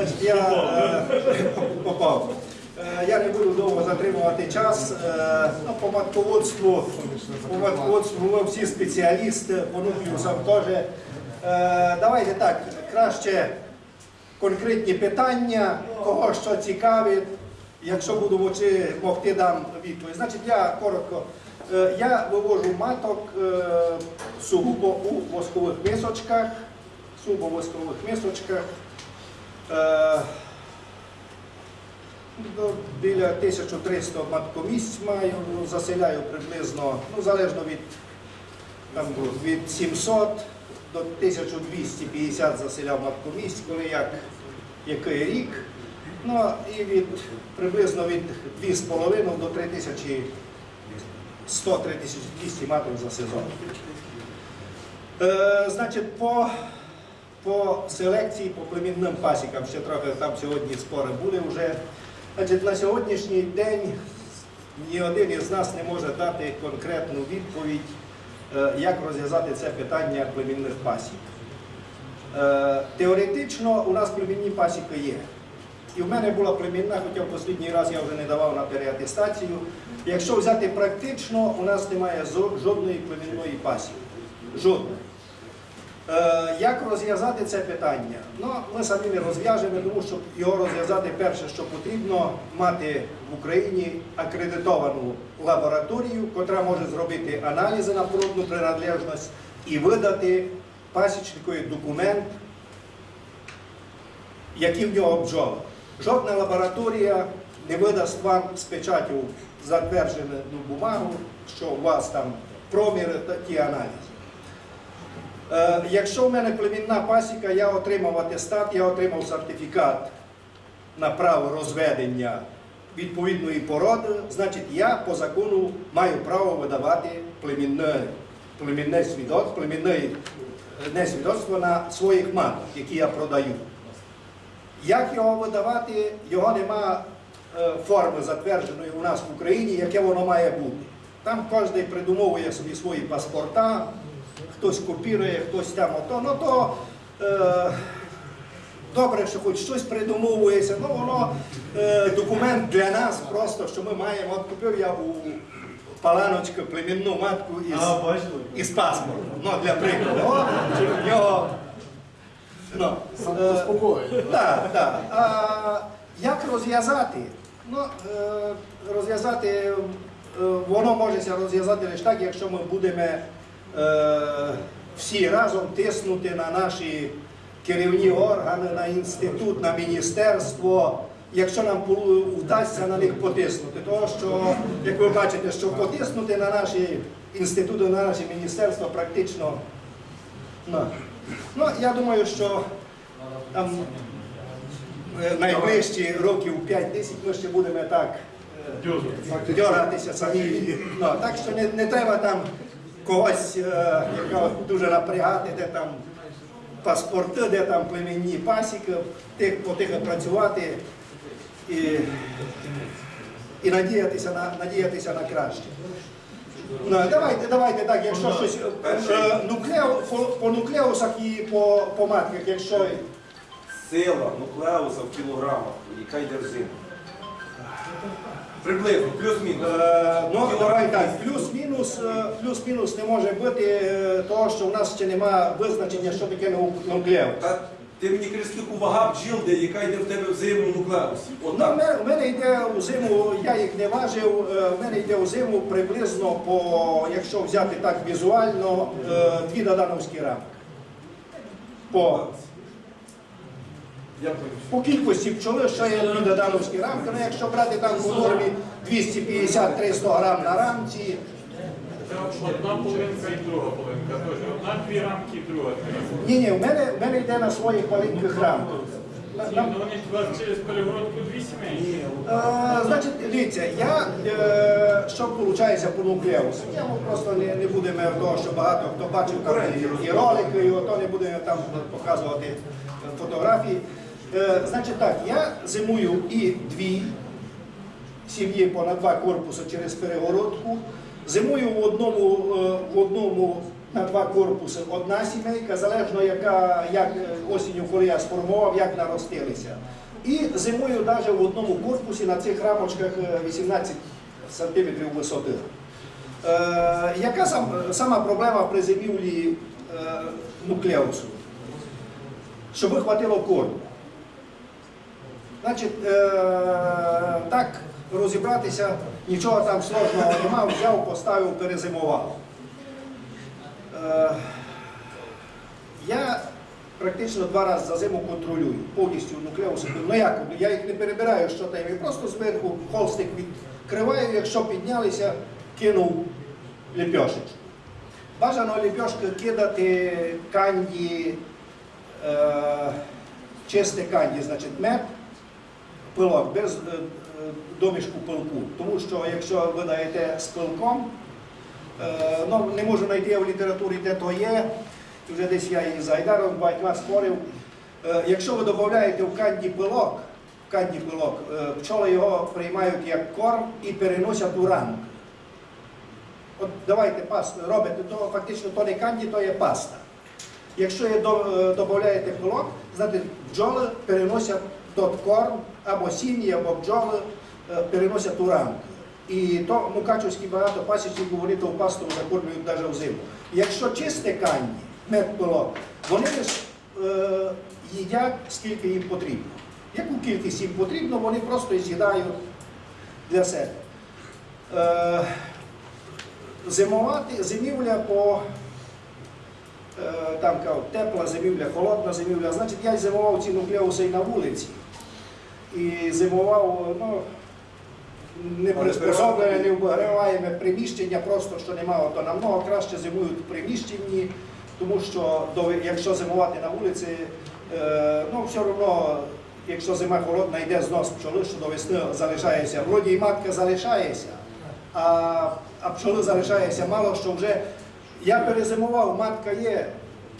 Значить, я е, попав. Е, Я не буду довго затримувати час. Е, Ну, по матководству, по матководству всі спеціалісти, по нуклеусам теж. Давайте так, краще конкретні питання, кого що цікавить. Якщо буду мочи, могти дам відповідь. Значить, я коротко. Я вивожу маток сугубо у воскових мисочках, сугубо в воскових мисочках. Е, до- Біля 1300 маткомісць маю, ну, заселяю приблизно, ну залежно від, там, від 700 до 1250 заселяв маткомісць, коли як, який рік. Ну і від приблизно від 2,5 до 3100-3200 маток за сезон. Е, значить, по, по селекції, по племінним пасікам, ще трохи там сьогодні спори були вже. Значить, на сьогоднішній день ні один із нас не може дати конкретну відповідь, е, як розв'язати це питання племінних пасік. Е, Теоретично у нас племінні пасіки є. І в мене була племінна, хоча в останній раз я вже не давав на переатестацію. Якщо взяти практично, у нас немає жодної племінної пасіки. Жодної. Е, Як розв'язати це питання? Ну, ми самі не розв'яжемо, тому що його розв'язати перше, що потрібно, мати в Україні акредитовану лабораторію, яка може зробити аналізи на природну приналежність і видати пасічникові документ, які в нього бджоли. Жодна лабораторія не видасть вам з печаттю затверджену бумагу, що у вас там проміри та ті аналізи. Е, Якщо в мене племінна пасіка, я отримав атестат, я отримав сертифікат на право розведення відповідної породи, значить я по закону маю право видавати племінне, племінне свідоцтво, племінне е, свідоцтво на своїх маток, які я продаю. Як його видавати, його нема е, форми затвердженої у нас в Україні, яке воно має бути. Там кожен придумовує собі свої паспорта, хтось копірує, хтось там ото. Ну то е, добре, що хоч щось придумовується, ну воно е, документ для нас просто, що ми маємо. От купив я у Паланочка племінну матку із, А, із паспортом. Ну, для прикладу. О, в нього, ну, е, Заспокоїть. так, так. А як розв'язати? Ну, е, розв'язати, е, воно може розв'язати лише так, якщо ми будемо всі разом тиснути на наші керівні органи, на інститут, на міністерство. Якщо нам вдасться на них потиснути, тому що, як ви бачите, що потиснути на наші інститути, на наші міністерства практично. Ну, ну я думаю, що там е, найближчі років 5-10 ми ще будемо так е, дьоратися самі. Ну, так що не, не треба там когось е, якого дуже напрягати, де там паспорти, де там племінні пасіки, тих, по тих працювати і, і надіятися на, надіятися на краще. Ну, давайте, давайте так, якщо щось е, нуклео, по, по нуклеусах і по, по матках, якщо Сила нуклеуса в кілограмах, яка йде в зиму. Приблизно, плюс-мінус. Е, Ну, так, плюс-мінус, е, плюс-мінус не може бути е, того, що в нас ще немає визначення, що таке нуклеус. Та ти мені скільки вага бджіл, де, яка йде в тебе в зиму нуклеусі. Ну, в мене, йде у зиму, я їх не важив, в мене йде у зиму приблизно по, якщо взяти так візуально, дві додановські рамки. По. По кількості пчоли, що є додановські рамки, ну якщо брати там по нормі 250-300 грам на рамці, Одна половинка і друга половинка. Тож одна дві рамки і друга дві рамки. ні, ні, в мене, в мене йде на своїх маленьких рамках. Ні, ну вони у вас через перегородку дві сімейні. Е, Значить, дивіться, я е, що виходить по нуклеусу? Я вам просто не, не будемо того, що багато хто бачив там і, і ролики, і ото не будемо там показувати фотографії. Е, значить так, я зимую і дві сім'ї понад два корпуси через перегородку. Зимую в одному, е, в одному на два корпуси одна сімейка, залежно яка, як е, осінню, коли я сформував, як наростилися. І зимою навіть в одному корпусі на цих рамочках е, 18 сантиметрів висоти. Е, яка сам, сама проблема при зимівлі е, нуклеусу? Щоб хватило корму. Значить, е, так розібратися, нічого там сложного нема, взяв, поставив, перезимував. Е, я практично два рази за зиму контролюю повністю нуклеуси. Ну як, я їх не перебираю, що там, я просто зверху холстик відкриваю, якщо піднялися, кинув ліпьошечку. Бажано ліпьошки кидати канді, е, чисте канді, значить мед, пилок, без е, домішку пилку. Тому що якщо ви даєте з пилком, е, ну, не можу знайти в літературі, де то є, вже десь я і з Айдаром багатьма спорив. Е, Якщо ви додаєте в канді пилок, в канді пилок, пчоли його приймають як корм і переносять у ранок. От давайте пасту робите, то фактично то не канді, то є паста. Якщо додаєте пилок, значить бджоли переносять тот корм, або сім'ї, або бджоли е, переносять у ранок. І то мукачівські багато пасічників вони ту пасту закормлюють навіть взиму. Якщо чисте канді, мед вони ж е, їдять скільки їм потрібно. Яку кількість їм потрібно, вони просто з'їдають для себе. Е, зимувати, зимівля по там кажуть, тепла зимівля, холодна зимівля. Значить, я зимував ці нуклеуси і на вулиці. І зимував, ну, не приспособлене, не вбиваємо приміщення, просто що немає, то намного краще зимують в приміщенні, тому що якщо зимувати на вулиці, е, ну все одно, якщо зима холодна, йде знос пчоли, що до весни залишається. Вроді і матка залишається, а, а пчоли залишається мало, що вже я перезимував, матка є,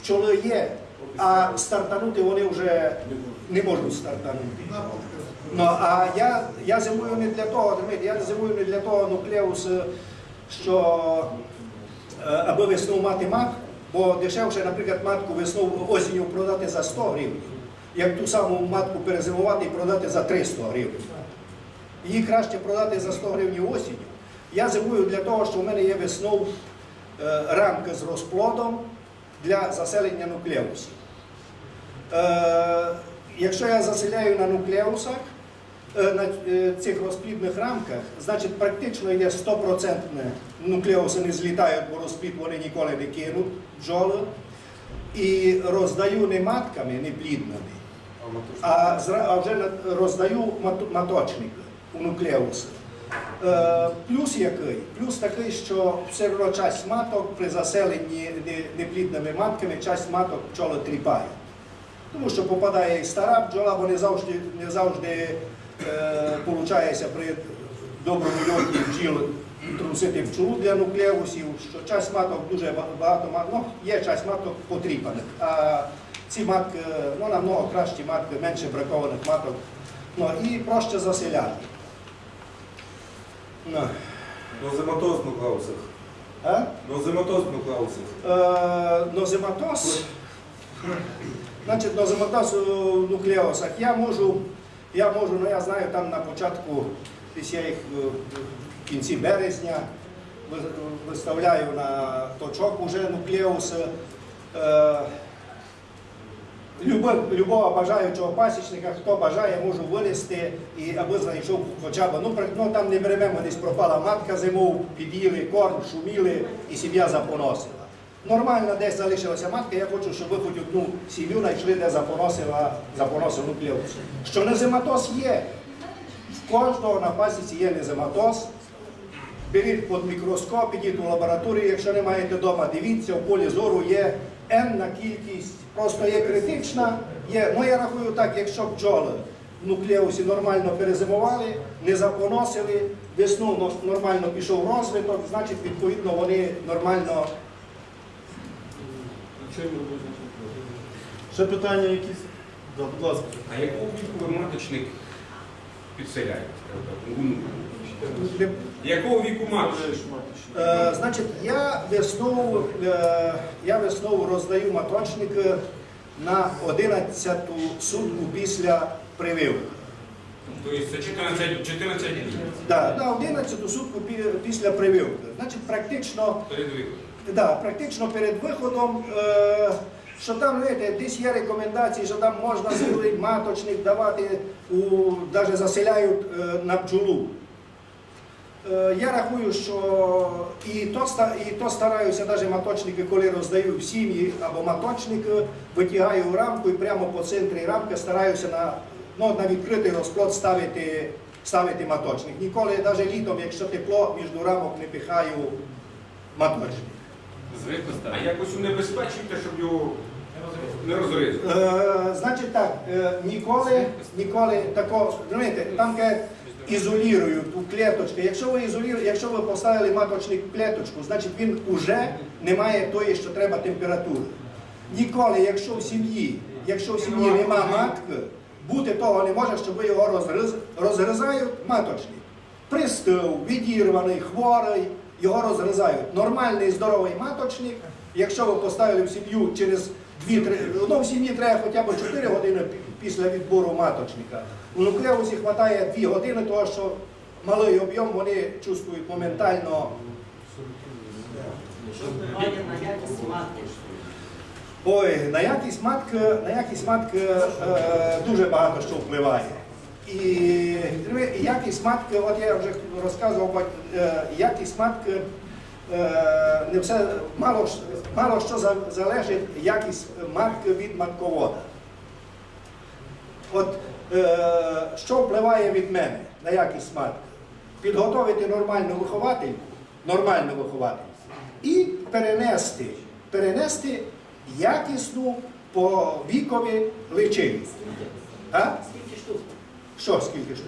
пчоли є, а стартанути вони вже не можуть стартанути. Ну, а я, я зимую не для того, розумієте, я зимую не для того нуклеус, що е, аби весну мати матку, бо дешевше, наприклад, матку весну осінню продати за 100 гривень, як ту саму матку перезимувати і продати за 300 гривень. Її краще продати за 100 гривень осінню. Я зимую для того, що в мене є весною е, рамка з розплодом для заселення нуклеусів. Е, якщо я заселяю на нуклеусах, е, на цих розплідних рамках, значить практично йде 100% нуклеуси не злітають, бо розплід вони ніколи не кинуть бджоли. І роздаю не матками, не плідними, а, вже роздаю мат- маточники у нуклеуси. Е, плюс який? Плюс такий, що все одно часть маток при заселенні неплідними матками, часть маток пчоли тріпає. Тому що попадає і стара бджола, бо не завжди, не завжди е, получається при доброму льоті бджіл трусити пчолу для нуклеусів, що часть маток дуже багато маток, ну, є часть маток потріпаних. А ці матки, ну, намного кращі матки, менше бракованих маток. Ну, і проще заселяти. Ну, Ну зиматоз в нуклеусах. а? Ну зиматоз в нуклеусах. Е, нозематоз, значить, нозематоз у нуклеусах. Я можу, я можу, ну я знаю, там на початку, десь я їх е, в кінці березня виставляю на точок уже нуклеуси. Е, любого бажаючого пасічника, хто бажає, можу винести і аби знайшов хоча б, ну, ну там не беремо, десь пропала матка зимов, під'їли корм, шуміли і сім'я запоносила. Нормально десь залишилася матка, я хочу, щоб ви хоч одну сім'ю знайшли, де запоносила, запоносив нуклеус. Що незематоз є. В кожного на пасіці є незематоз. Беріть під мікроскоп, ідіть у лабораторію, якщо не маєте вдома, дивіться, в полі зору є енна кількість, просто є критична. Є, ну я рахую так, якщо бджоли в нуклеусі нормально перезимували, не запоносили, весну нормально пішов розвиток, значить, відповідно, вони нормально. Ще питання якісь? Да, будь ласка. А якого віку ви маточник підселяють? Якого віку матушки? Е, значить, я весною, е, я весною роздаю маточник на 11-ту сутку після прививки. Тобто це 14, 14 днів Да, на 11-ту сутку після прививки. Значить, практично, перед віком. да, практично перед виходом, е, що там, знаєте, десь є рекомендації, що там можна зілий маточник давати, у, навіть заселяють е, на бджолу. Е, Я рахую, що і то, і то стараюся, навіть маточники, коли роздаю в сім'ї або маточник, е, витягаю в рамку і прямо по центрі рамки стараюся на, ну, на відкритий розплод ставити, ставити маточник. Ніколи, навіть літом, якщо тепло, між рамок не пихаю маточник. Звикли А якось унебезпечуєте, щоб його не розрізати? Е, значить так, е, ніколи, ніколи такого, розумієте, там ке ізолюють у клеточки. Якщо ви ізолюєте, якщо ви поставили маточник в клеточку, значить він уже не має тої, що треба температури. Ніколи, якщо в сім'ї, якщо в сім'ї нема матки, бути того не може, щоб ви його розгриз, розгризають маточник. Пристив, відірваний, хворий, його розгризають. Нормальний здоровий маточник, якщо ви поставили в сім'ю через 2-3, ну в сім'ї треба хоча б 4 години після відбору маточника. У нуклеусі вистачає 2 години, тому що малий об'єм вони чувствують моментально. Ой, на якість матки, на якість матки е, дуже багато що впливає. І якість матки, от я вже розказував, е, якість матки не все, мало, мало що залежить якість матки від матковода. От е, що впливає від мене на якість матки? Підготовити нормальну виховательку, нормальну виховательку і перенести, перенести якісну по вікові личинку. А? Скільки штук? Що скільки ж?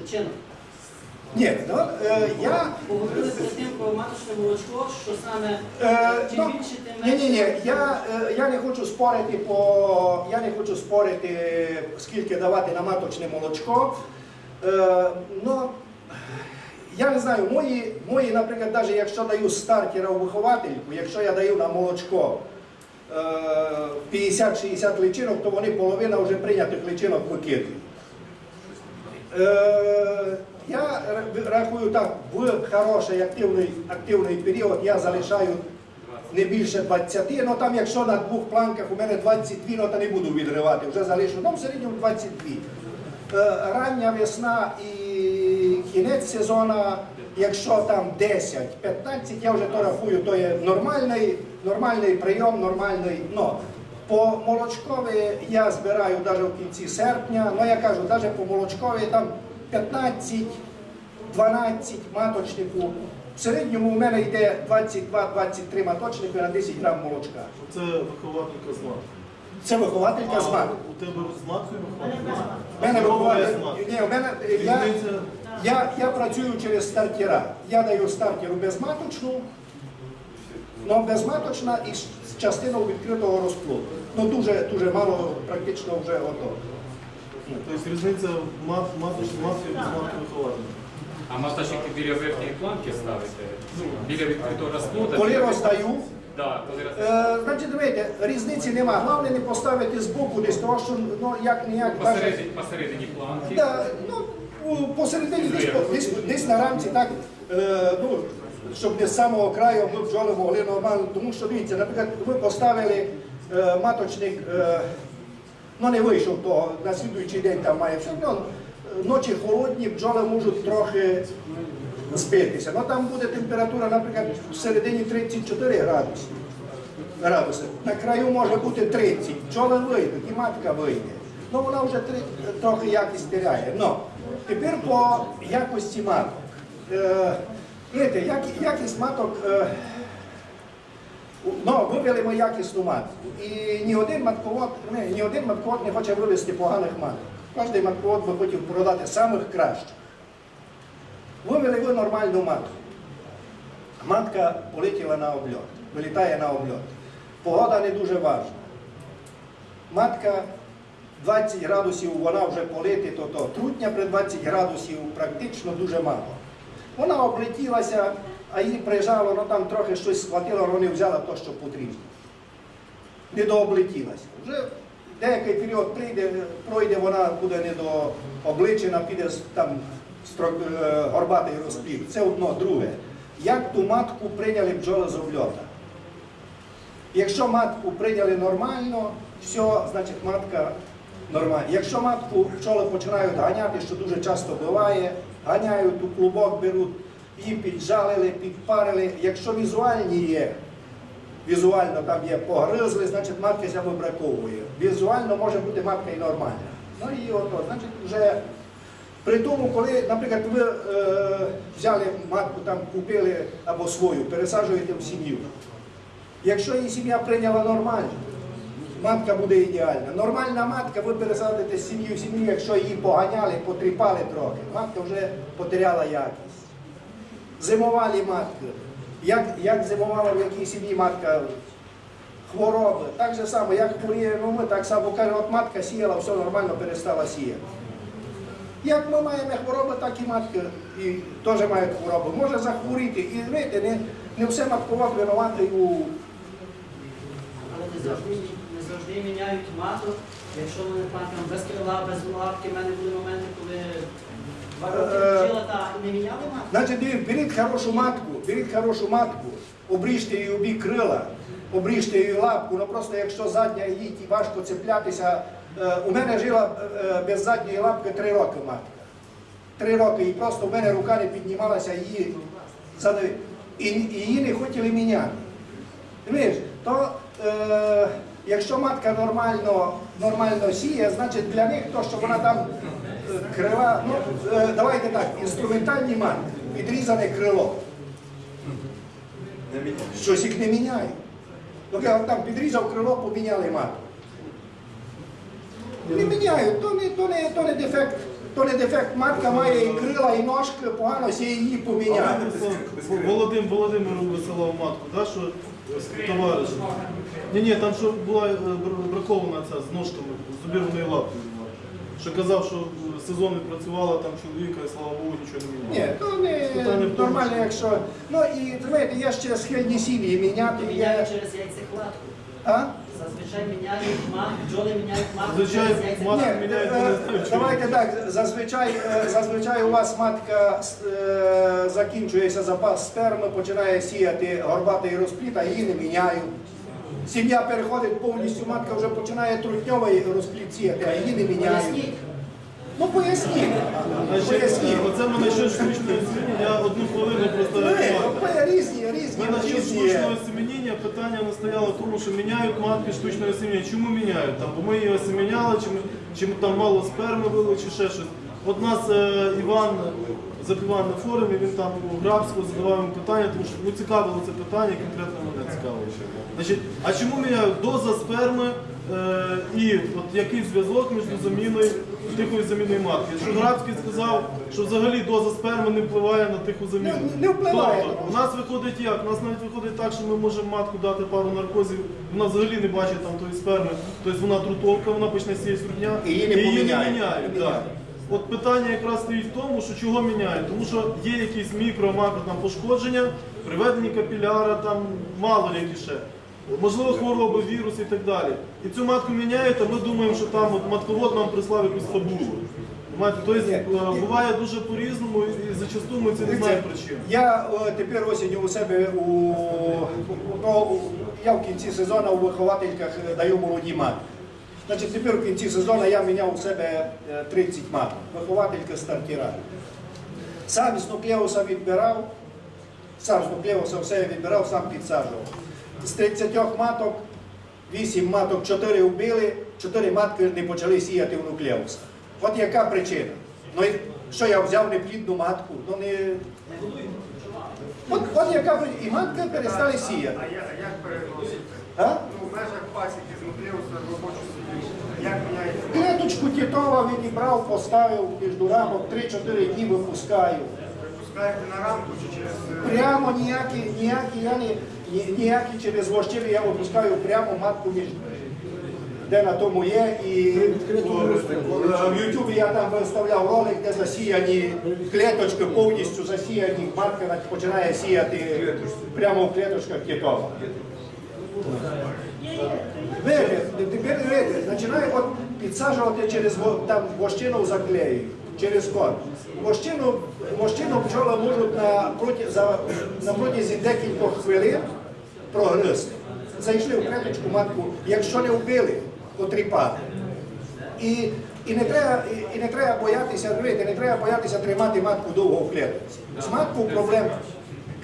Ні, ну, е, я Поговорили перед тим про маточне молочко, що саме Е, чим ну, більше, тим Ні, менше. ні, ні. Я, е, я не хочу спорити по я не хочу спорити, скільки давати на маточне молочко. Е, ну, я не знаю, мої, мої, наприклад, навіть якщо даю стартера у виховательку, якщо я даю на молочко е, 50-60 личинок, то вони половина вже прийнятих личинок викидують. Е, Я рахую так, в хороший активний, активний період я залишаю не більше 20, ну там якщо на двох планках у мене 22, ну то не буду відривати, вже залишу, ну в середньому 22. Е, Рання весна і кінець сезону, якщо там 10-15, я вже то рахую, то є нормальний, нормальний прийом, нормальний. Ну, по молочкові я збираю навіть в кінці серпня, ну я кажу, навіть по молочкові там 15, 12 маточнику. В середньому у мене йде 22-23 маточники на 10 грам молочка. Це вихователька з маткою. Це вихователька з матки. У тебе з маткою вихователька? У мене ні, у мене я, я, я працюю через стартера. Я даю стартеру безматочну, ну безматочна і з з частиною відкритого розплоду. Ну дуже дуже мало, практично вже готово. Тобто різниця мат, маточної матки без матки вихователька. А маточники біля верхньої планки ставите? Ну, біля відкритого розплода? Коли роздаю, Да, коли е, значить, дивіться, різниці нема. Головне не поставити збоку десь того, що ну як ніяк Посередині, посередині планки. Да, ну, у- посередині десь, десь, десь на рамці так, е, ну, щоб не з самого краю ми бджоли могли нормально. Тому що дивіться, наприклад, ви поставили е, маточник, е, ну не вийшов того, на слідуючий день там має все одно. е, Ночі холодні, бджоли можуть трохи збитися. Ну там буде температура, наприклад, в середині 34 градуси. градуси. На краю може бути 30. Бджоли вийдуть, і матка вийде. Ну вона вже три, трохи якість теряє. Ну, тепер по якості маток. Е, знаєте, як, якість маток. Е, Ну, вивели якісну матку. І ні один матковод, не, ні один матковод не хоче вивезти поганих маток. Кожен матковод би хотів продати самих кращих. Вивели ви нормальну матку. Матка полетіла на обльот, вилітає на обльот. Погода не дуже важна. Матка 20 градусів вона вже полити, то то трутня при 20 градусів практично дуже мало. Вона облетілася, а їй прижало, ну там трохи щось схватило, вони взяла те, що потрібно. Не дооблетілася. Вже деякий період прийде, пройде, вона буде недообличена, піде там строк, е, горбатий розплід. Це одно, друге. Як ту матку прийняли бджоли з обльота? Якщо матку прийняли нормально, все, значить матка нормальна. Якщо матку пчоли починають ганяти, що дуже часто буває, ганяють у клубок, беруть, її піджалили, підпарили. Якщо візуальні є, візуально там є погризли, значить матка ся вибраковує. Візуально може бути матка і нормальна. Ну і ото, значить, вже при тому, коли, наприклад, ви е, взяли матку, там купили або свою, пересаджуєте в сім'ю. Якщо її сім'я прийняла нормально, матка буде ідеальна. Нормальна матка, ви пересадите з сім'ї в сім'ю, якщо її поганяли, потріпали трохи, матка вже потеряла якість. Зимувалі матки. Як, як зимувала в якій сім'ї матка хвороби, так же само, як хворіє, ну ми так само кажемо, от матка сіяла, все нормально перестала сіяти. Як ми маємо хвороби, так і матки і теж мають хвороби. Може захворіти. І знаєте, не, не все матковод винуватий у Але не завжди, не завжди міняють маток. Якщо вони там без крила, без лапки, в мене були моменти, коли Значить, беріть хорошу матку, беріть хорошу матку, обріжте її обі крила, обріжте її лапку, ну просто якщо задня їй важко цеплятися. Е, У мене жила е, без задньої лапки три роки матка. Три роки, і просто в мене рука не піднімалася, її. І, її не хотіли міняти. Розумієш, то е, якщо матка нормально, нормально сіє, значить для них то, що вона там е, крила, ну е, давайте так, інструментальні матки, відрізане крило. Щось їх не міняє. Ну, я там підрізав крило, поміняли матку. Не міняють, то не, то не, то не дефект. То не дефект, матка має і крила, і ножки, погано сіє її поміняти. Володим, Володимиру висилав матку, да, що товариш. Ні, ні, там що була е, бракована ця з ножками, з зубірною лапкою. Що казав, що е, сезон не працювала там чоловіка, і слава Богу, нічого не міняло. Ні, то не Питання в тому, нормально, що- якщо. Ну і знаєте, є ще схильні сім'ї міняти. Міняють Є... через яйцекладку. А? Зазвичай міняють мат, бджоли міняють матку Зазвичай через яйцекладку. Матку е, не знаю, чому. давайте так, зазвичай, е, зазвичай у вас матка е, закінчується запас сперми, починає сіяти горбатий розпліт, а її не міняють. Сім'я переходить повністю, матка вже починає трутньовий розпліт сіяти, а її не міняють. Ну поясніть. Поясніть. е, Оце мене ще штучне осіння, я одну хвилину просто Ну. Різні, різні, Ми насчет різні. штучного осеменіння питання не стояло в тому, що міняють матки штучного осеменіння. Чому міняють? Там, бо ми її осеменяли, чи, ми, чи ми там мало сперми було, чи ще щось. От нас е, Іван запівав на форумі, він там у Грабську задавав йому питання, тому що цікавило це питання, конкретно мене цікавило. Значить, а чому міняють доза сперми е, і от який зв'язок між заміною тихою заміною матки? Що Грабський сказав, що взагалі доза сперми не впливає на тиху заміну. Не- не впливає. Тобто, у нас виходить як? У нас навіть виходить так, що ми можемо матку дати пару наркозів, вона взагалі не бачить там тої сперми, тобто вона трутовка, вона почне сіяти срудня, І її не поміняють. міняють. Не да. міняють. От питання якраз стоїть в тому, що чого міняють. Тому що є якісь мікро-макро там пошкодження, приведені капіляра, там мало які ще. Можливо, хвороби, вірус і так далі. І цю матку міняють, а ми думаємо, що там от матковод нам прислав якусь фабулу. Тобто е, буває дуже по-різному і зачасту ми це не знаємо причин. Я о, тепер осінню у себе у ну, я в кінці сезону у виховательках е, даю молоді матки. Значить, тепер в кінці сезону я міняв у себе е, 30 маток. Вихователька стартіра. Сам з нуклеуса відбирав, сам з нуклеуса все відбирав, сам підсаджував. З 30 маток, 8 маток, 4 вбили, 4 матки не почали сіяти в нуклеуса. От яка причина? Ну, що я взяв неплідну матку? Ну не. От, от яка причина. І матки перестали сіяти. А а як переносити? А? Ну, в робочу сім'ю. Як міняється? Клеточку Тітова відібрав, поставив між рамок, 3-4 дні випускаю. Випускаєте на рамку чи через... е, Прямо ніякі, ніякі, я не, ні- ніякі через вощини я випускаю прямо матку між. де на тому є, і в- Ютубі я там виставляв ролик, де засіяні клеточки, повністю засіяні, матка починає сіяти прямо в клеточках китова. Видите, тепер видите, починає от підсаджувати через там вощину заклею, через код. Вощину, вощину пчоли можуть на, проти, за, на протязі декількох хвилин прогризти. Зайшли в клеточку матку, якщо не вбили, потріпати. І, і, не треба, і, не треба боятися, дивіться, не треба боятися тримати матку довго в клетці. З маткою проблем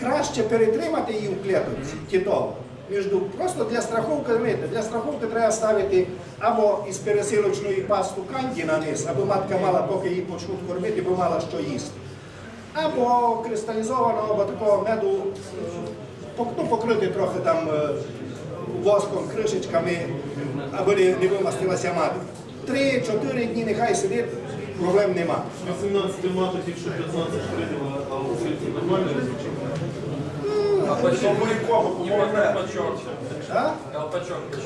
краще перетримати її в клетці, тітово. Між просто для страховки, дивіться, для страховки треба ставити або із пересилочної пасту канді на низ, аби матка мала, поки її почнуть кормити, бо мала що їсти. Або кристалізованого або такого меду, е, ну, покрити трохи там е, воском, кришечками, аби не, вимастилася матка. Три-чотири дні нехай сидить, проблем нема. 18 маток, якщо 15 прийняла, а у нормально звучить. А потім ми кого помогне.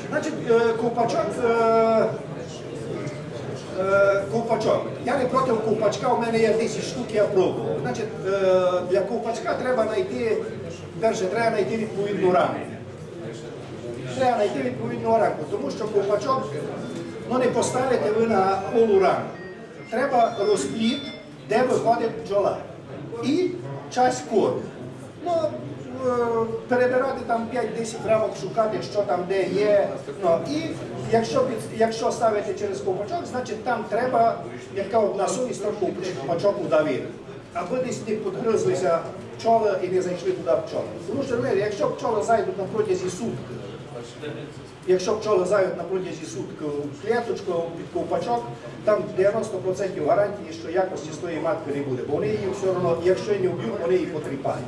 Значить, е, е, е. Я не проти ковпачка, у мене є 10 штук, я пробував. Значить, для ковпачка треба знайти, перше, треба знайти відповідну рамку. Треба знайти відповідну рамку, тому що ковпачок ну, не поставите ви на голу рамку. Треба розпліт, де виходить бджола. І часть коду. Ну, перебирати там 5-10 рамок, шукати, що там де є. Ну, і якщо, під, якщо ставити через ковпачок, значить там треба, як кажуть, на совість трохи ковпачок удавити. Аби десь не підгризлися пчоли і не зайшли туди пчоли. Тому що, якщо пчоли зайдуть на протязі сутки, Якщо пчоли зайдуть на протязі сутки в клеточку під ковпачок, там 90% гарантії, що якості з тої матки не буде. Бо вони її все одно, якщо не вб'ють, вони її потріпають.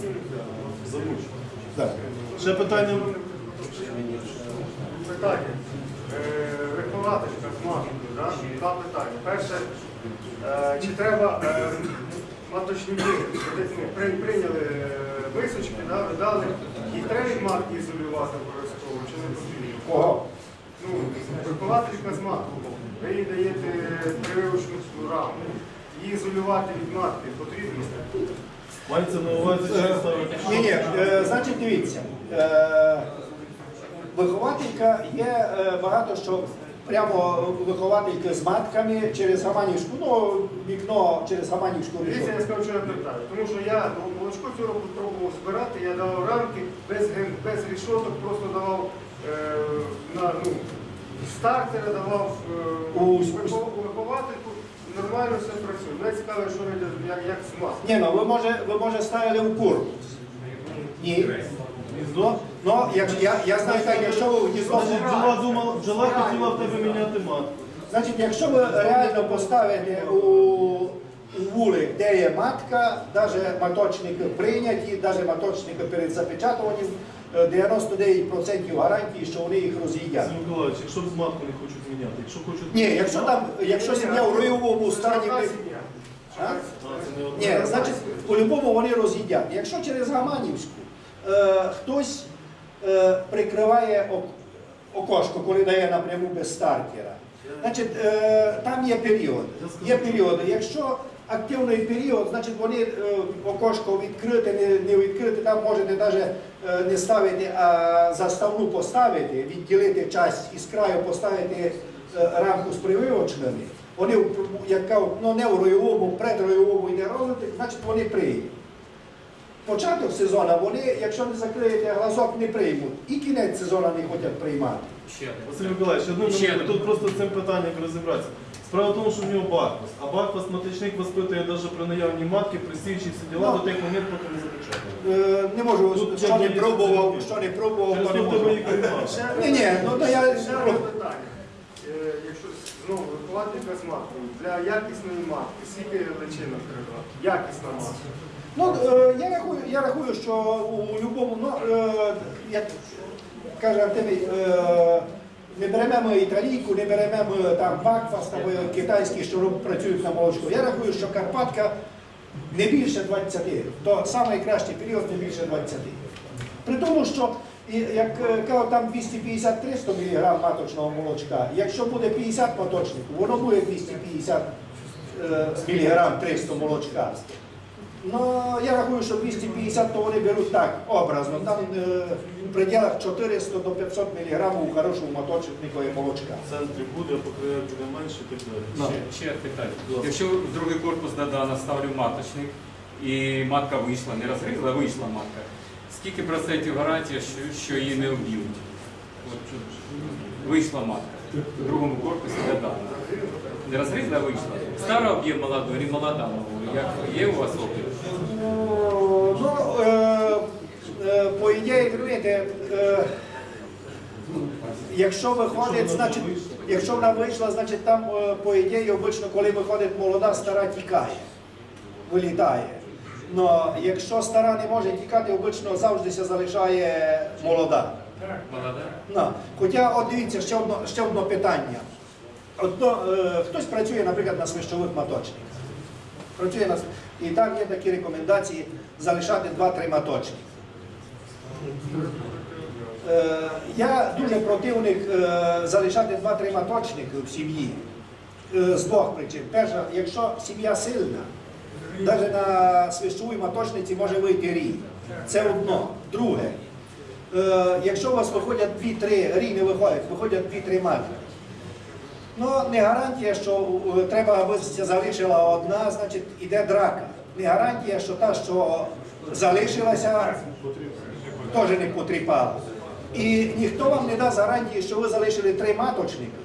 Так. Ще питання. Питання. Е, маткою, да? два питання. Перше, е, чи треба е, маточники, при- прийняли е, мисочки, да, видали, їх треба матки ізолювати обов'язково, чи не потрібно? Кого? Ну, вихователька з маткою. Ви їй даєте прививочну раму. Її ізолювати від матки потрібно? Мається на увазі, чи. Ні, ні, е, значить, дивіться. Е, вихователька є е, багато що прямо виховательки з матками через Гаманівську, ну, вікно через Гаманівську Дивіться, я скажу, що я питаю. Тому що я молочко цього року пробував збирати, я давав рамки без, без рішоток, просто давав е, на ну, стартера, давав е, У- вихов- виховательку. Нормально все працює. Мене цікаво, що вийде, як, як з. Ні, ну ви може, ви може ставили в курку. Ні. Ну, ну, як, я, я знаю так, якщо ви в гніздо Значить, бджола думала, бджола хотіла в тебе міняти матку. Значить, якщо ви реально поставите у, у вулик, де є матка, навіть маточники прийняті, навіть маточники перед запечатуванням, е, 99% гарантії, що вони їх роз'їдять. Сергій Миколаївич, якщо з матку не хочуть міняти, якщо хочуть... Ні, якщо там, якщо сім'я в ройовому стані. А? Ні, значить, по-любому вони роз'їдять. Якщо через Гаманівську е, хтось е, прикриває окошко, коли дає напряму без стартера, значить, е, там є період. Є періоди. Якщо активний період, значить вони е, окошко відкрите, не, не відкрите, там можете навіть е, не ставити, а заставну поставити, відділити часть із краю, поставити е, рамку з прививочними. Вони, в- як ну не в ройовому, предройовому йде розвиток, значить вони приймуть. Початок сезону вони, якщо не закриєте глазок, не приймуть. І кінець сезону не хочуть приймати. Василь Миколаївич, одну минуту, тут просто з цим питанням розібратися. Справа в тому, що в нього бакфас, а бакфас маточник воспитує навіть при наявній матки, при січі всі діла Ну. до тих моментів, поки не запечатає. Е, Не можу, Тут що не пробував, що не пробував, Через то не можу. Ні, ні, ну то я Ще одне питання. Е, Якщо знову вихователька з маткою, для якісної матки, скільки личинок треба? Якісна матка. Ну, е, я рахую, я рахую, що у будь-якому, ну, е, як каже Артемій, е, не беремо італійку, не беремо там бакфас, там е, китайські, що працюють на молочку. Я рахую, що Карпатка не більше 20. То найкращий період не більше 20. При тому, що як е, там 250-300 мг маточного молочка, якщо буде 50 маточників, воно буде 250 мг 300 молочка. Ну, я рахую, що 250 то вони беруть так, образно. Там е, в пределах 400 до 500 мг у хорошого маточнику є молочка. В центрі буде, а по краях буде менше і так далі. Ще, ще питання. Якщо в другий корпус Дадана ставлю маточник і матка вийшла, не розгризла, вийшла матка, скільки процентів гарантія, що, що її не вб'ють? От, вийшла матка в другому корпусі Дадана. Не розгризла, а вийшла. Стара об'є молоду, не молода. Як є у вас опит? Ну, е, е, по ідеї, розумієте, е, якщо виходить, значить, якщо вона вийшла, значить там, по ідеї, обично, коли виходить молода, стара тікає, вилітає. Но якщо стара не може тікати, обично завжди се залишає молода. Ну, хоча, от дивіться, ще одно, ще одне питання. Одно, е, хтось працює, наприклад, на свищових маточниках. Працює на, с- і там є такі рекомендації залишати 2-3 маточники. Е, я дуже противник е, залишати 2-3 маточники в сім'ї е, з двох причин. Перша, якщо сім'я сильна, навіть на свищовій маточниці може вийти рій. Це одно. Друге, Е, якщо у вас виходять 2-3, рій не виходять, виходять 2-3 матки. Ну, не гарантія, що треба, аби залишила одна, значить іде драка. Не гарантія, що та, що залишилася, теж не потріпала. І ніхто вам не дасть гарантії, що ви залишили три маточника,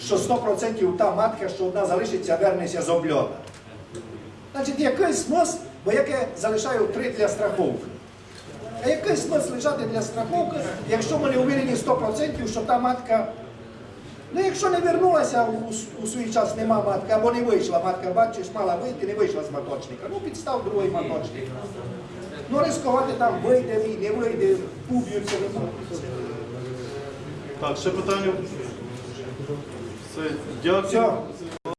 що 100% та матка, що одна залишиться, вернеться з обльота. Значить, який смисл, бо яке залишаю три для страховки. А який смисл лежати для страховки, якщо ми не уверені 100%, що та матка, ну якщо не вернулася у, у свій час, нема матки, або не вийшла матка, бачиш, мала вийти, не вийшла з маточника, ну підстав другий маточник. Ну ризикувати там, вийде він, не вийде, уб'ються, не. Так, ще питання. Все, дякую. Все.